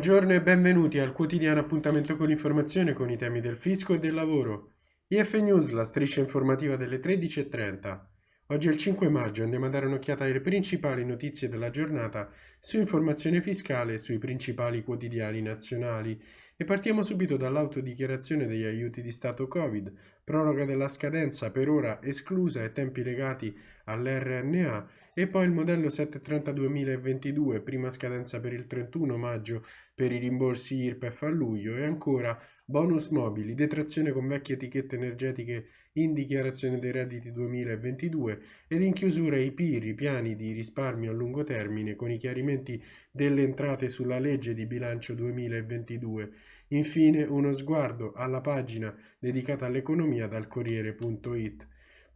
Buongiorno e benvenuti al quotidiano appuntamento con l'informazione con i temi del fisco e del lavoro. IF News, la striscia informativa delle 13.30. Oggi è il 5 maggio, andiamo a dare un'occhiata alle principali notizie della giornata su informazione fiscale e sui principali quotidiani nazionali. E partiamo subito dall'autodichiarazione degli aiuti di Stato Covid, proroga della scadenza per ora esclusa e tempi legati all'RNA e poi il modello 730 2022, prima scadenza per il 31 maggio per i rimborsi IRPEF a luglio e ancora bonus mobili, detrazione con vecchie etichette energetiche in dichiarazione dei redditi 2022 ed in chiusura i PIR, i piani di risparmio a lungo termine con i chiarimenti delle entrate sulla legge di bilancio 2022. Infine uno sguardo alla pagina dedicata all'economia dal Corriere.it.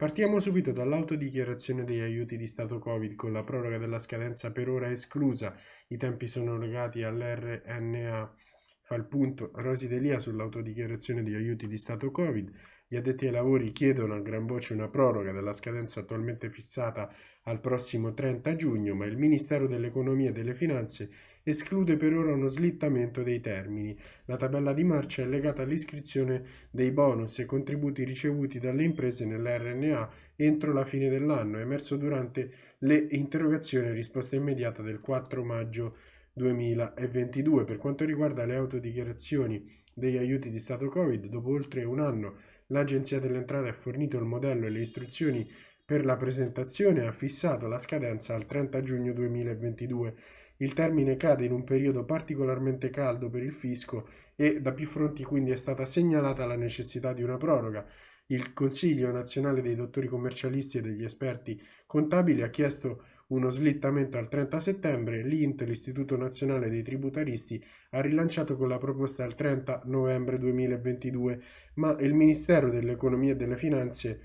Partiamo subito dall'autodichiarazione degli aiuti di Stato Covid con la proroga della scadenza per ora esclusa, i tempi sono legati all'RNA. Fa il punto Rosi Delia sull'autodichiarazione degli aiuti di Stato Covid. Gli addetti ai lavori chiedono a gran voce una proroga della scadenza attualmente fissata al prossimo 30 giugno, ma il Ministero dell'Economia e delle Finanze esclude per ora uno slittamento dei termini. La tabella di marcia è legata all'iscrizione dei bonus e contributi ricevuti dalle imprese nell'RNA entro la fine dell'anno, emerso durante le interrogazioni e risposta immediata del 4 maggio 2022. Per quanto riguarda le autodichiarazioni degli aiuti di Stato Covid, dopo oltre un anno l'Agenzia delle Entrate ha fornito il modello e le istruzioni per la presentazione e ha fissato la scadenza al 30 giugno 2022 il termine cade in un periodo particolarmente caldo per il fisco e da più fronti quindi è stata segnalata la necessità di una proroga. Il Consiglio nazionale dei dottori commercialisti e degli esperti contabili ha chiesto uno slittamento al 30 settembre, l'INT, l'Istituto Nazionale dei Tributaristi, ha rilanciato con la proposta al 30 novembre 2022, ma il Ministero dell'Economia e delle Finanze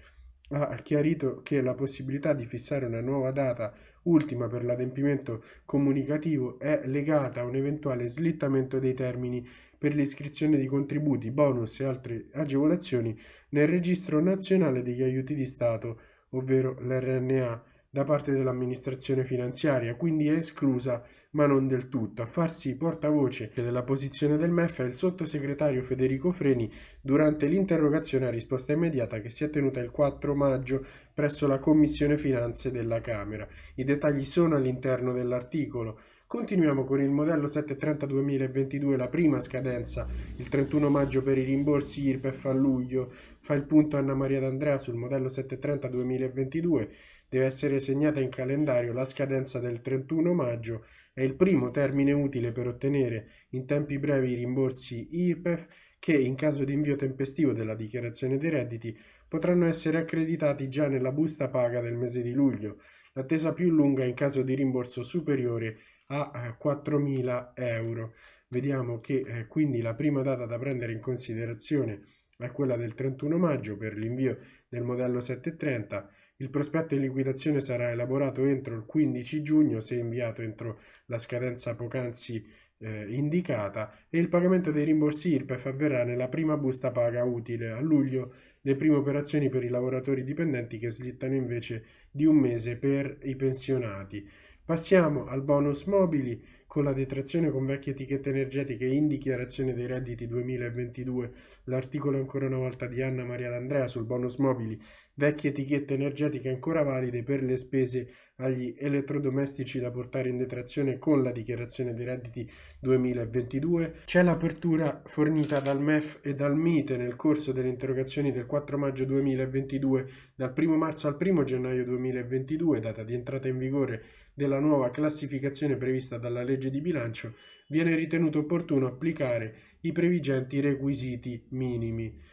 ha chiarito che la possibilità di fissare una nuova data ultima per l'adempimento comunicativo è legata a un eventuale slittamento dei termini per l'iscrizione di contributi, bonus e altre agevolazioni nel registro nazionale degli aiuti di Stato, ovvero l'RNA, da parte dell'amministrazione finanziaria, quindi è esclusa ma non del tutto. A farsi portavoce della posizione del MEF è il sottosegretario Federico Freni durante l'interrogazione a risposta immediata che si è tenuta il 4 maggio presso la Commissione Finanze della Camera. I dettagli sono all'interno dell'articolo. Continuiamo con il modello 730-2022, la prima scadenza, il 31 maggio per i rimborsi IRPEF a luglio. Fa il punto Anna Maria D'Andrea sul modello 730-2022 deve essere segnata in calendario la scadenza del 31 maggio, è il primo termine utile per ottenere in tempi brevi i rimborsi IRPEF che in caso di invio tempestivo della dichiarazione dei redditi potranno essere accreditati già nella busta paga del mese di luglio. L'attesa più lunga in caso di rimborso superiore a 4.000 eh, euro. Vediamo che eh, quindi la prima data da prendere in considerazione è quella del 31 maggio per l'invio del modello 730 il prospetto in liquidazione sarà elaborato entro il 15 giugno se inviato entro la scadenza poc'anzi eh, indicata e il pagamento dei rimborsi IRPEF avverrà nella prima busta paga utile. A luglio le prime operazioni per i lavoratori dipendenti che slittano invece di un mese per i pensionati. Passiamo al bonus mobili con la detrazione con vecchie etichette energetiche in dichiarazione dei redditi 2022. L'articolo ancora una volta di Anna Maria D'Andrea sul bonus mobili, vecchie etichette energetiche ancora valide per le spese agli elettrodomestici da portare in detrazione con la dichiarazione dei redditi 2022. C'è l'apertura fornita dal MEF e dal MITE nel corso delle interrogazioni del 4 maggio 2022 dal 1 marzo al 1 gennaio 2022, data di entrata in vigore della nuova classificazione prevista dalla legge di bilancio, viene ritenuto opportuno applicare i previgenti requisiti minimi.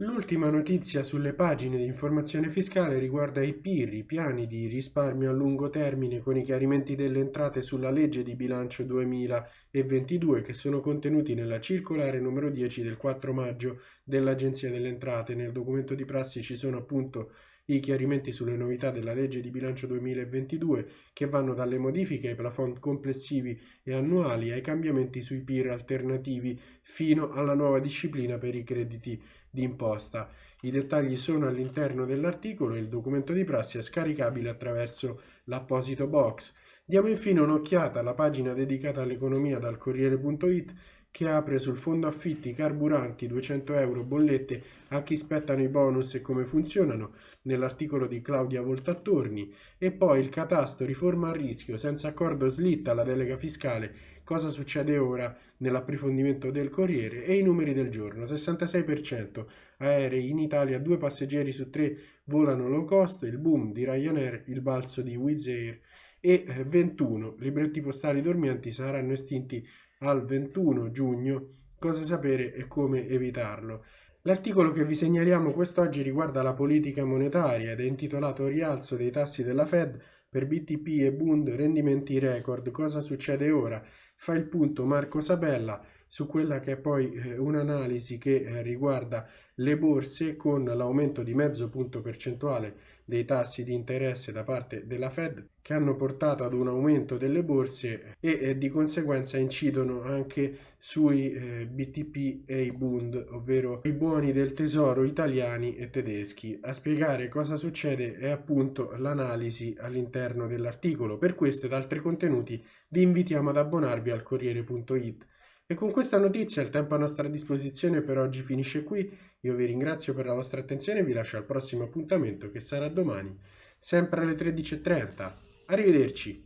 L'ultima notizia sulle pagine di informazione fiscale riguarda i PIR, i piani di risparmio a lungo termine con i chiarimenti delle entrate sulla legge di bilancio 2022 che sono contenuti nella circolare numero 10 del 4 maggio dell'Agenzia delle Entrate. Nel documento di prassi ci sono appunto i chiarimenti sulle novità della legge di bilancio 2022 che vanno dalle modifiche ai plafond complessivi e annuali ai cambiamenti sui PIR alternativi fino alla nuova disciplina per i crediti d'imposta. I dettagli sono all'interno dell'articolo e il documento di prassi è scaricabile attraverso l'apposito box. Diamo infine un'occhiata alla pagina dedicata all'economia dal Corriere.it che apre sul fondo affitti carburanti 200 euro bollette a chi spettano i bonus e come funzionano nell'articolo di Claudia Voltattorni. E poi il catasto riforma a rischio senza accordo slitta la delega fiscale. Cosa succede ora? Nell'approfondimento del Corriere e i numeri del giorno 66% aerei in Italia due passeggeri su tre volano low cost il boom di Ryanair il balzo di Wizz Air. E 21 libretti postali dormienti saranno estinti al 21 giugno, cosa sapere e come evitarlo. L'articolo che vi segnaliamo quest'oggi riguarda la politica monetaria ed è intitolato Rialzo dei tassi della Fed per BTP e Bund rendimenti record. Cosa succede ora? Fa il punto Marco Sabella su quella che è poi eh, un'analisi che eh, riguarda le borse con l'aumento di mezzo punto percentuale dei tassi di interesse da parte della Fed che hanno portato ad un aumento delle borse e eh, di conseguenza incidono anche sui eh, BTP e i Bund, ovvero i buoni del tesoro italiani e tedeschi. A spiegare cosa succede è appunto l'analisi all'interno dell'articolo. Per questo ed altri contenuti vi invitiamo ad abbonarvi al Corriere.it e con questa notizia il tempo a nostra disposizione per oggi finisce qui. Io vi ringrazio per la vostra attenzione e vi lascio al prossimo appuntamento che sarà domani, sempre alle 13.30. Arrivederci!